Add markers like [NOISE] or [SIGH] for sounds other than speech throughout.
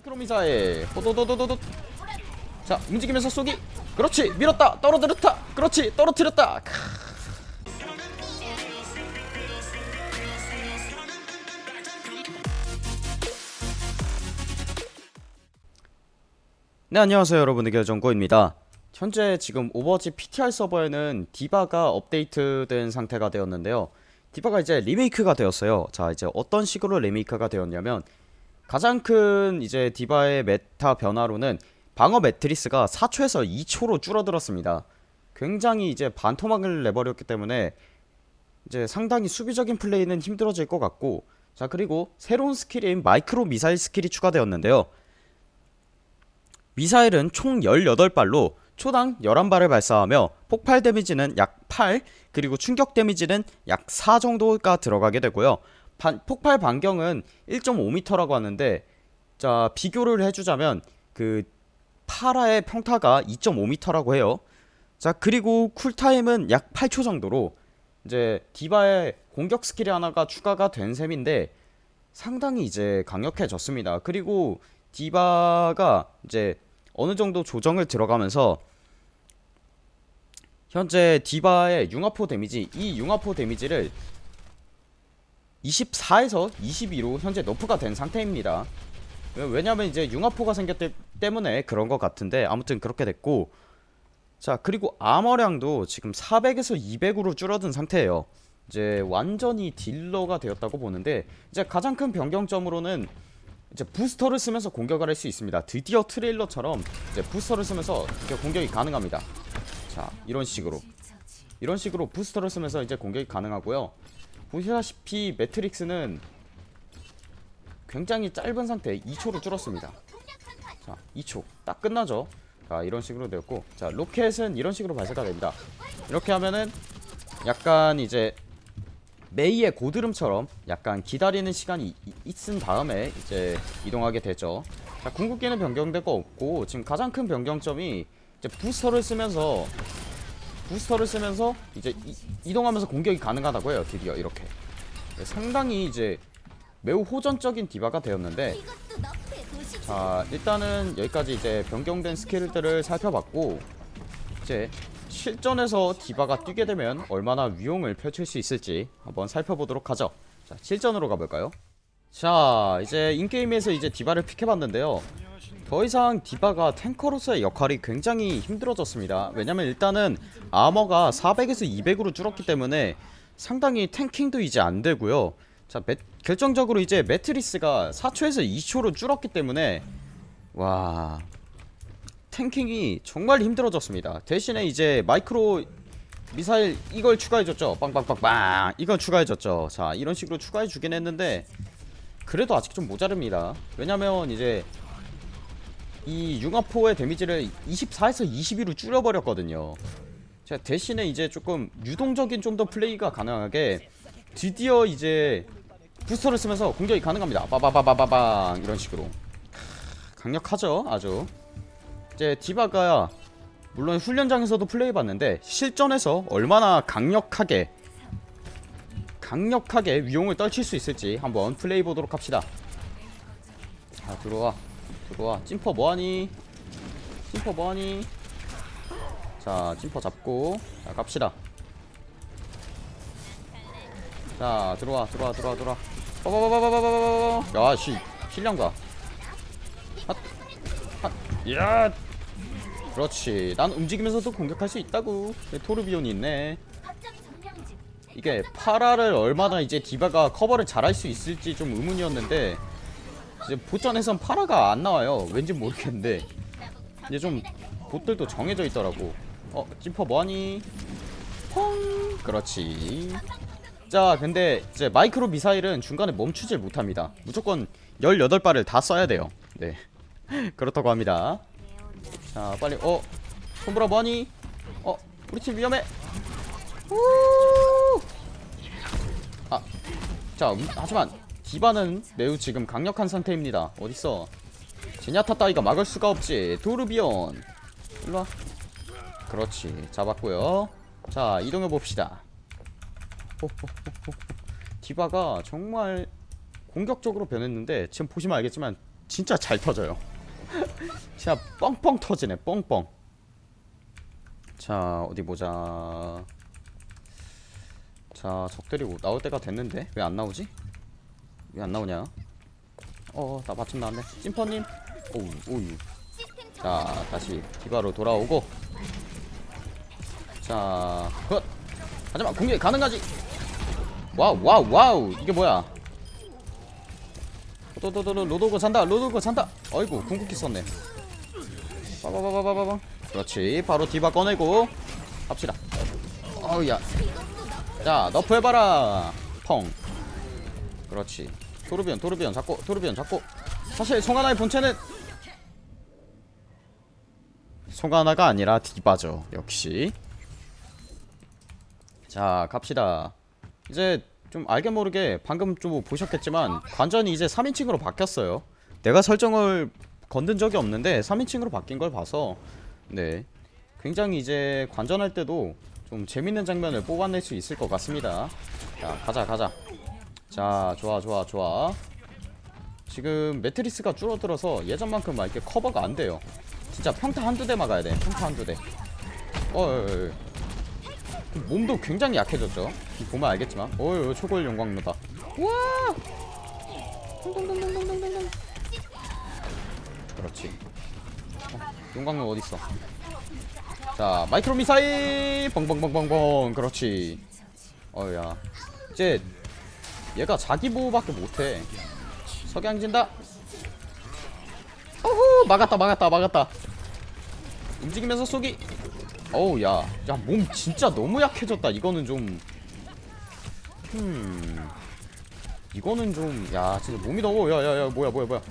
마이크로 미사일. 호도도도도도 자 움직이면서 쏘기. 그렇지 밀었다 떨어뜨렸다. 그렇지 떨어뜨렸다. 크. 네 안녕하세요 여러분들 결정고입니다. 현재 지금 오버워치 PTR 서버에는 디바가 업데이트된 상태가 되었는데요. 디바가 이제 리메이크가 되었어요. 자 이제 어떤 식으로 리메이크가 되었냐면 가장 큰 이제 디바의 meta 변화로는 방어 매트릭스가 4초에서 2초로 줄어들었습니다 굉장히 이제 반토막을 내버렸기 때문에 이제 상당히 수비적인 플레이는 힘들어질 것 같고 자 그리고 새로운 스킬인 마이크로 미사일 스킬이 추가되었는데요 미사일은 총 18발로 초당 11발을 발사하며 폭발 데미지는 약 8, 그리고 충격 데미지는 약 4 정도가 들어가게 되고요. 반, 폭발 반경은 1.5m라고 하는데 자, 비교를 해 주자면 그 파라의 평타가 2.5m라고 해요. 자, 그리고 쿨타임은 약 8초 정도로 이제 디바의 공격 스킬이 하나가 추가가 된 셈인데 상당히 이제 강력해졌습니다. 그리고 디바가 이제 어느 정도 조정을 들어가면서 현재 디바의 융합포 데미지 이 융합포 데미지를 24에서 22로 현재 너프가 된 상태입니다. 왜냐면 이제 융합포가 생겼기 때문에 그런 것 같은데 아무튼 그렇게 됐고 자 그리고 아머량도 지금 400에서 200으로 줄어든 상태예요. 이제 완전히 딜러가 되었다고 보는데 이제 가장 큰 변경점으로는 이제 부스터를 쓰면서 공격을 할 수 있습니다. 드디어 트레일러처럼 이제 부스터를 쓰면서 이렇게 공격이 가능합니다. 자 이런 식으로. 이런 식으로 부스터를 쓰면서 이제 공격이 가능하고요 보시다시피 매트릭스는 굉장히 짧은 상태 2초로 줄었습니다. 자 2초 딱 끝나죠? 자 이런 식으로 되었고 자 로켓은 이런 식으로 발사가 됩니다. 이렇게 하면은 약간 이제 메이의 고드름처럼 약간 기다리는 시간이 이- 있은 다음에 이제 이동하게 되죠. 자 궁극기는 변경될 거 없고 지금 가장 큰 변경점이 이제 부스터를 쓰면서 부스터를 쓰면서 이제 이, 동하면서 공격이 가능하다고 해요 드디어 이렇게. 네, 상당히 이제 매우 호전적인 디바가 되었는데 자 일단은 여기까지 이제 변경된 스킬들을 살펴봤고 이제 실전에서 디바가 뛰게 되면 얼마나 위용을 펼칠 수 있을지 한번 살펴보도록 하죠. 자 실전으로 가볼까요? 자 이제 인게임에서 이제 디바를 픽해봤는데요 더 이상 디바가 탱커로서의 역할이 굉장히 힘들어졌습니다. 왜냐면 일단은 아머가 400에서 200으로 줄었기 때문에 상당히 탱킹도 이제 안되고요. 자 매, 결정적으로 이제 매트리스가 4초에서 2초로 줄었기 때문에 와 탱킹이 정말 힘들어졌습니다. 대신에 이제 마이크로 미사일 이걸 추가해줬죠. 빵빵빵빵! 이걸 추가해줬죠. 자 이런 식으로 추가해주긴 했는데 그래도 아직 좀 모자릅니다. 왜냐면 이제 이 융합포의 데미지를 24에서 22로 줄여버렸거든요. 자 대신에 이제 조금 유동적인 좀 더 플레이가 가능하게 드디어 이제 부스터를 쓰면서 공격이 가능합니다. 빠바바바바방 이런 식으로. 강력하죠 아주. 이제 디바가 물론 훈련장에서도 플레이해봤는데 실전에서 얼마나 강력하게 강력하게 위용을 떨칠 수 있을지 한번 플레이보도록 합시다. 자 들어와 들어와 찐퍼 뭐하니 찐퍼 뭐하니 자 찐퍼 잡고 자 갑시다 자 들어와 들어와 들어와 들어와 빠바바바바바바바 야씨 실력가 야 그렇지 난 움직이면서도 공격할 수 있다고 내 토르비온이 있네 이게 파라를 얼마나 이제 디바가 커버를 잘할 수 있을지 좀 의문이었는데 이제 보전에선 파라가 안 나와요. 왠지 모르겠는데. 이제 좀 봇들도 정해져 있더라고. 어 찐퍼 뭐하니? 펑! 그렇지. 자 근데 이제 마이크로 미사일은 중간에 멈추질 못합니다. 무조건 18발을 다 써야 돼요. 네. [LAUGHS] 그렇다고 합니다. 자 빨리 어? 손보라 뭐하니? 어 우리 팀 위험해. 아자 음, 하지만 디바는 매우 지금 강력한 상태입니다. 어딨어? 제냐타 따위가 막을 수가 없지. 도르비온. 일로와. 그렇지. 잡았고요. 자 이동해 봅시다. 디바가 정말 공격적으로 변했는데 지금 보시면 알겠지만 진짜 잘 터져요. [LAUGHS] 진짜 뻥뻥 터지네. 뻥뻥. 자 어디 보자. 자 적들이 오- 나올 때가 됐는데 왜 안 나오지? 왜 안 나오냐? 어나 마침 나왔네. 심퍼님? 오우 오우. 자 다시 디바로 돌아오고. 자 헛! 하지만 공격이 가능하지! 와우 와우 와우! 이게 뭐야? 또또또또 로드호그 산다 로드호그 산다! 어이구 궁극기 썼네. 빠바바바바바. 그렇지 바로 디바 꺼내고 합시다. 어우야. 자 nerf 해봐라. 펑. 그렇지 토르비욘 토르비욘 잡고 토르비욘 잡고. 사실 송하나의 본체는 송하나가 아니라 디바죠. 역시. 자 갑시다. 이제 좀 알게 모르게 방금 좀 보셨겠지만 관전이 이제 3인칭으로 바뀌었어요. 내가 설정을 건든 적이 없는데 3인칭으로 바뀐 걸 봐서 네. 굉장히 이제 관전할 때도 좀 재밌는 장면을 뽑아낼 수 있을 것 같습니다. 자 가자 가자 자 좋아 좋아 좋아. 지금 매트리스가 줄어들어서 예전만큼 막 이렇게 커버가 안 돼요. 진짜 평타 한두 대 막아야 돼 평타 한두 대. 어, 어, 어, 어. 몸도 굉장히 약해졌죠? 보면 알겠지만. 어휴 초골 용광로다. 우와! 동동동동동동동. 그렇지. 어, 용광로 어딨어? 자 마이크로 미사일! 뻥뻥뻥뻥뻥 그렇지. 어야. 이제 얘가 자기 보호밖에 못해. 석양진다. 어후 막았다 막았다 막았다. 움직이면서 쏘기 어우 야, 야 몸 진짜 너무 약해졌다. 이거는 좀, 음, 이거는 좀, 야 진짜 몸이 너무, 야야야 뭐야 뭐야 뭐야,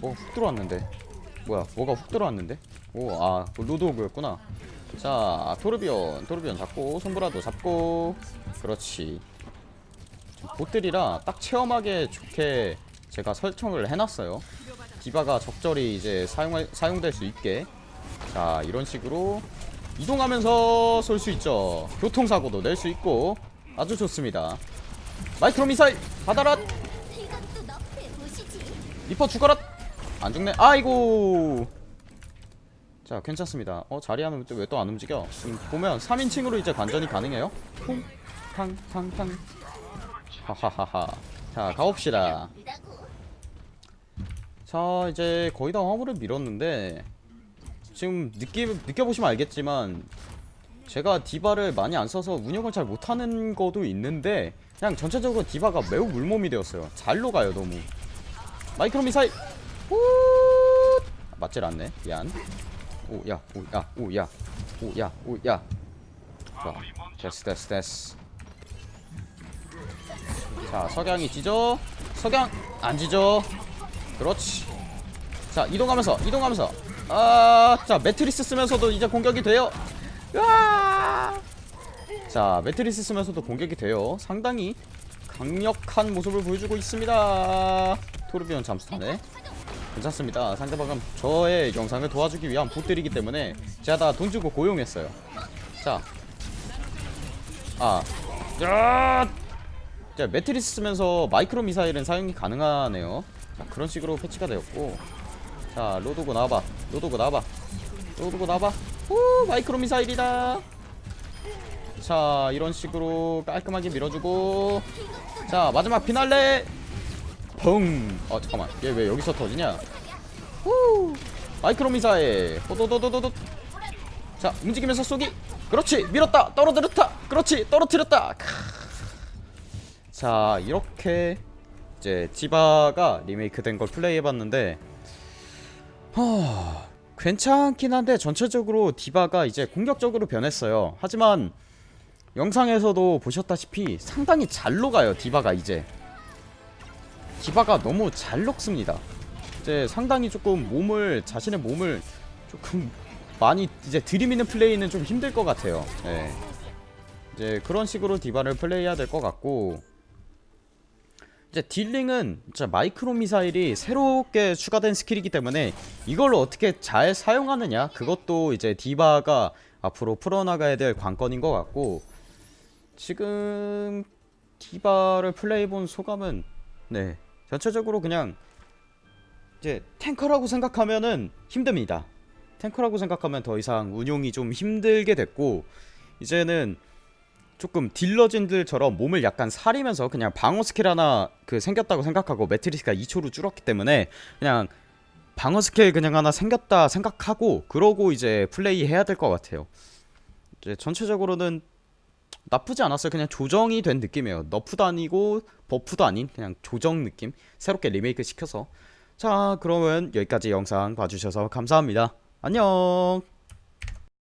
뭐가 훅 들어왔는데, 뭐야 뭐가 훅 들어왔는데, 오아 로드오그였구나. 자 토르비언 토르비언 잡고 손브라도 잡고, 그렇지. 봇들이라 딱 체험하기 좋게 제가 설정을 해놨어요. 디바가 적절히 이제 사용 사용될 수 있게. 자 이런 식으로 이동하면서 쏠 수 있죠. 교통사고도 낼 수 있고 아주 좋습니다. 마이크로 미사일 받아라. 리퍼 죽어라 안 죽네. 아이고! 자 괜찮습니다. 어 자리야는 왜 또 안 움직여? 지금 보면 3인칭으로 이제 관전이 가능해요. 퐁탕탕탕 하하하하. 자 가봅시다. 자 이제 거의 다 화물을 밀었는데 지금 느끼, 느껴보시면 알겠지만 제가 디바를 많이 안 써서 운영을 잘 못하는 거도 있는데 그냥 전체적으로 디바가 매우 물몸이 되었어요. 잘 녹아요 너무. 마이크로 미사일! 후 맞질 않네. 미안. 오야 오야 오야. 오야 오야. 좋아. 됐어 됐어 됐어 자 석양이 지져 석양 안 지져 그렇지. 자 이동하면서 이동하면서. 아자 매트리스 쓰면서도 이제 공격이 돼요. 으아! 자 매트리스 쓰면서도 공격이 돼요. 상당히 강력한 모습을 보여주고 있습니다. 토르비온 잠수타네 괜찮습니다. 상대방은 저의 영상을 도와주기 위한 보들이기 때문에 제가 다 돈 주고 고용했어요. 자. 아. 야! 자, 매트리스 쓰면서 마이크로 미사일은 사용이 가능하네요. 자, 그런 식으로 패치가 되었고. 자, 로도고 나와봐. 로도고 나와봐. 로도고 나와봐. 후, 마이크로 미사일이다. 자, 이런 식으로 깔끔하게 밀어주고. 자, 마지막 피날레. 펑. 어, 잠깐만. 얘 왜 여기서 터지냐? 후. 마이크로 미사일. 호도도도도도. 자, 움직이면서 쏘기. 그렇지. 밀었다. 떨어뜨렸다. 그렇지. 떨어뜨렸다. 크. 자 이렇게 이제 디바가 리메이크된 걸 플레이해봤는데 하... 괜찮긴 한데 전체적으로 디바가 이제 공격적으로 변했어요. 하지만 영상에서도 보셨다시피 상당히 잘 녹아요 디바가 이제. 디바가 너무 잘 녹습니다. 이제 상당히 조금 몸을 자신의 몸을 조금 많이 이제 들이미는 플레이는 좀 힘들 것 같아요. 네. 이제 그런 식으로 디바를 플레이해야 될 것 같고 이제 딜링은 진짜 마이크로 미사일이 새롭게 추가된 스킬이기 때문에 이걸로 어떻게 잘 사용하느냐 그것도 이제 디바가 앞으로 풀어나가야 될 관건인 것 같고 지금 디바를 플레이해본 소감은 네 전체적으로 그냥 이제 탱커라고 생각하면은 힘듭니다. 탱커라고 생각하면 더 이상 운용이 좀 힘들게 됐고 이제는 조금 딜러진들처럼 몸을 약간 사리면서 그냥 방어 스킬 하나 그 생겼다고 생각하고 매트릭스가 2초로 줄었기 때문에 그냥 방어 스킬 그냥 하나 생겼다 생각하고 그러고 이제 플레이 해야 될 것 같아요. 이제 전체적으로는 나쁘지 않았어요. 그냥 조정이 된 느낌이에요. nerf도 아니고 buff도 아닌 그냥 조정 느낌. 새롭게 리메이크 시켜서. 자, 그러면 여기까지 영상 봐주셔서 감사합니다. 안녕.